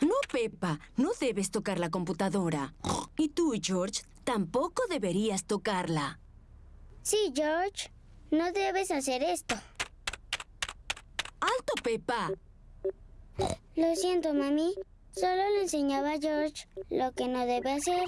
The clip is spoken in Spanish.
No, Peppa, no debes tocar la computadora. Y tú, George, tampoco deberías tocarla. Sí, George. No debes hacer esto. ¡Alto, Peppa! Lo siento, mami. Solo le enseñaba a George lo que no debe hacer.